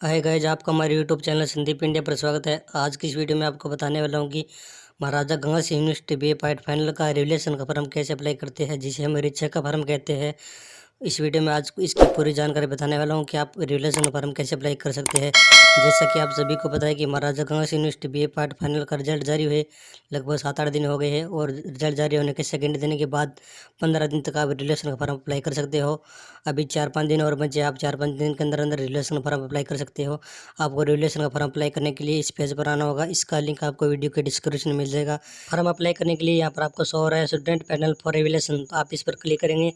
हाय guys आपका हमारे YouTube channel Sandeep India पर स्वागत है। आज की इस वीडियो में आपको बताने वाला हूँ कि Maharaja Ganga Singh university B A final का रिलेशन का फॉर्म कैसे अप्लाई करते हैं, जिसे हम रिक्शा का फॉर्म कहते हैं। इस वीडियो में आज इसकी पूरी जानकारी बताने वाला हूँ कि आप रिलेशन फॉर्म कैसे अप्लाई कर सकते हैं। जैसा कि आप सभी को पता है कि Maharaja Ganga Singh university B A part final का रिज़ल्ट जारी हुए लगभग सात आठ दिन हो गए हैं और रिज़ल्ट जारी होने के सेकेंड दिन के बाद पंद्रह दिन तक आप रिलेशन फॉर्म अप्लाई कर सकते हो। अभी चार पाँच दिन और बचे, आप चार पाँच दिन के अंदर अंदर रिलेशन फॉर्म अप्लाई कर सकते हो। आपको रिलेशन का फॉर्म अप्लाई करने के लिए इस पेज पर आना होगा, इसका लिंक आपको वीडियो के डिस्क्रिप्शन में मिल जाएगा। फॉर्म अप्लाई करने के लिए यहाँ पर आपको शो हो रहा है स्टूडेंट पैनल फॉर रिविलेशन तो आप इस पर क्लिक करेंगे।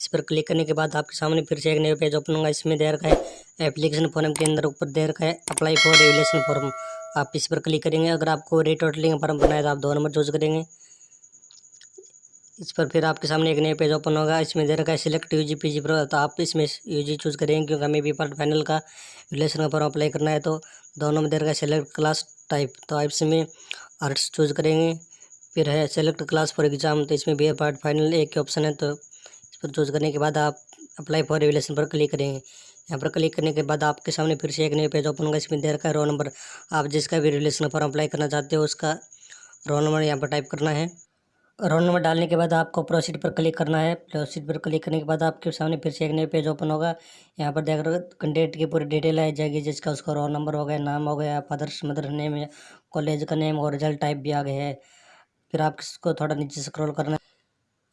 इस पर क्लिक करने के बाद आपके सामने फिर से एक नया पेज ओपन होगा। इसमें दे रखा है एप्लीकेशन फॉर्म के अंदर, ऊपर दे रखा है अप्लाई फॉर रेगुलेशन फॉर्म। आप इस पर क्लिक करेंगे। अगर आपको रेटोटलिंग फॉर्म बनाए तो आप दो नंबर चूज़ करेंगे। इस पर फिर आपके सामने एक नया पेज ओपन होगा। इसमें दे रखा है select U G P G तो आप इसमें यू जी चूज़ करेंगे, क्योंकि हमें बी पार्ट फाइनल का रिलेशन का फॉर्म अप्लाई करना है तो दोनों में दे रखा है सिलेक्ट क्लास टाइप। तो आप इसमें आर्ट्स चूज़ करेंगे। फिर है सेलेक्ट क्लास फॉर एग्ज़ाम तो इसमें बी पार्ट फाइनल, एक ही ऑप्शन है तो इस पर चूज़ करने के बाद आप अप्लाई फॉर रिविलेशन पर क्लिक करेंगे। यहाँ पर क्लिक करने के बाद आपके सामने फिर से एक नया पेज ओपन होगा। इसमें दे रखा है रोल नंबर आप जिसका भी रिलेशन फॉर्म अप्लाई करना चाहते हो, उसका रोल नंबर यहाँ पर टाइप करना है। रोल नंबर डालने के बाद आपको प्रोसीड पर क्लिक करना है। प्रोसीड पर क्लिक करने के बाद आपके सामने फिर से एक नया पेज ओपन होगा। यहाँ पर देख रहे की पूरी डिटेल आ जाएगी, जिसका उसका रोल नंबर हो गया, नाम हो गया फादर्स मदर नेम कॉलेज का नेम और रिज़ल्ट टाइप भी आ गया है। फिर आप इसको थोड़ा नीचे स्क्रॉल करना है।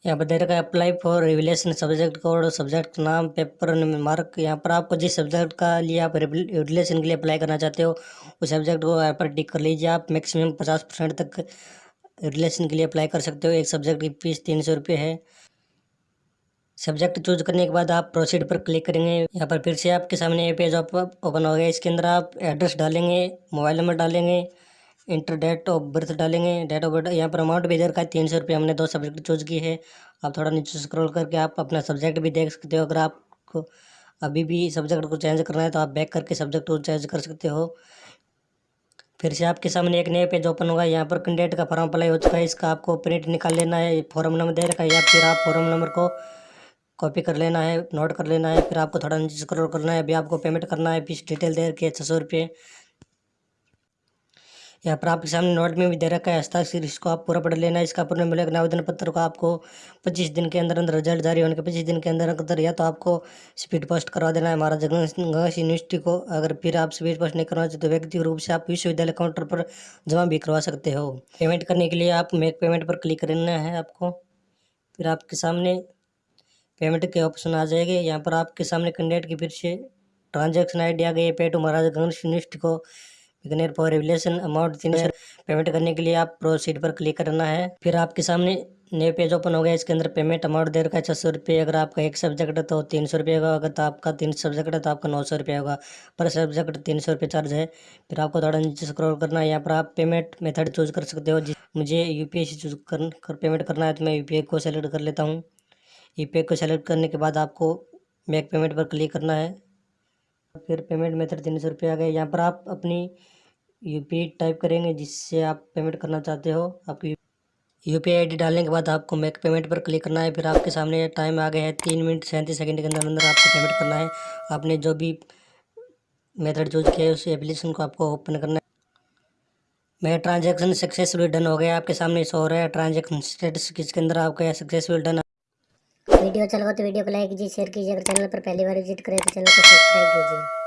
यहाँ पर दे रखा है apply for revaluation subject code subject नाम पेपर मार्क यहाँ पर आपको जिस सब्जेक्ट का लिए आप रिविलेशन के लिए अप्लाई करना चाहते हो, उस सब्जेक्ट को यहाँ पर टिक कर लीजिए। आप मैक्सिमम पचास परसेंट तक रिलेशन के लिए अप्लाई कर सकते हो। एक सब्जेक्ट की फ़ीस तीन सौ रुपये है। सब्जेक्ट चूज़ करने के बाद आप प्रोसीड पर क्लिक करेंगे। यहाँ पर फिर से आपके सामने ये पेज ओपन हो गया। इसके अंदर आप एड्रेस डालेंगे मोबाइल नंबर डालेंगे। इंटर डेट ऑफ़ बर्थ डालेंगे डेट ऑफ़ बर्थ यहाँ पर अमाउंट भी दे रखा है, तीन सौ रुपये हमने दो सब्जेक्ट चूज़ की है। आप थोड़ा नीचे स्क्रॉल करके आप अपना सब्जेक्ट भी देख सकते हो, अगर आपको अभी भी सब्जेक्ट को चेंज करना है तो आप बैक करके सब्जेक्ट को चेंज कर सकते हो। फिर से आपके सामने एक नया पेज ओपन होगा, यहाँ पर कैंडिडेट का फॉर्म अप्लाई हो चुका है, इसका आपको प्रिंट निकाल लेना है फॉर्म नंबर दे रखा है, या फिर आप फॉर्म नंबर को कॉपी कर लेना है नोट कर लेना है, फिर आपको थोड़ा नीचे स्क्रॉल करना है, अभी आपको पेमेंट करना है फ़ीस डिटेल दे रखी है छः सौ रुपये। यहाँ पर आपके सामने नोट में भी दे रखा है हस्ताक्षर इसको आप पूरा पढ़ लेना, इसका पूर्ण मिलेगा। आवेदन पत्र को आपको पच्चीस दिन के अंदर अंदर रिज़ल्ट जारी होने के पच्चीस दिन के अंदर अंदर या तो आपको स्पीड पोस्ट करवा देना है। महाराजा गंगा यूनिवर्सिटी को अगर फिर आप स्पीड पोस्ट नहीं करवा चाहते तो व्यक्तिगत रूप से आप विश्वविद्यालय काउंटर पर जमा भी करवा सकते हो। पेमेंट करने के लिए आप मेक पेमेंट पर क्लिक करना है आपको। फिर आपके सामने पेमेंट के ऑप्शन आ जाएँगे। यहाँ पर आपके सामने कैंडिडेट की फिर से ट्रांजैक्शन आई डी आ गई है। Pay to Maharaja Ganga university को बिगनर फॉर रिविलेशन अमाउंट तीन सौ पेमेंट करने के लिए आप प्रोसीड पर क्लिक करना है। फिर आपके सामने नए पेज ओपन हो गया इसके अंदर पेमेंट अमाउंट दे रखा है छः सौ रुपये अगर आपका एक सब्जेक्ट है तो तीन सौ रुपये होगा अगर तो आपका तीन सब्जेक्ट है तो आपका नौ सौ रुपये होगा। पर सब्जेक्ट तीन सौ रुपये चार्ज है। फिर आपको थोड़ा नीचे स्क्रॉल करना है यहाँ पर आप पेमेंट मेथड चूज़ कर सकते हो। मुझे यू पी से चूज़ कर, कर पेमेंट करना है तो मैं यू को सेलेक्ट कर लेता हूँ। यू को सेलेक्ट करने के बाद आपको मेक पेमेंट पर क्लिक करना है। फिर पेमेंट मेथड तीन सौ रुपये आ गए यहाँ पर आप अपनी यूपी टाइप करेंगे, जिससे आप पेमेंट करना चाहते हो। आपकी यू पी आई डालने के बाद आपको मेक पेमेंट पर क्लिक करना है। फिर आपके सामने टाइम आ गया है तीन मिनट सैंतीस सेकंड के अंदर अंदर आपको पेमेंट करना है। आपने जो भी मेथड चूज़ किया है, उस एप्लीकेशन को आपको ओपन करना है। मेरा ट्रांजेक्शन सक्सेसफुली डन हो गया आपके सामने शो हो रहा है ट्रांजेक्शन स्टेटस किसके अंदर आपका सक्सेसफुल डन वीडियो अच्छा लगा तो वीडियो को लाइक कीजिए शेयर कीजिए। अगर चैनल पर पहली बार विज़िट करें तो चैनल को सब्सक्राइब कीजिए।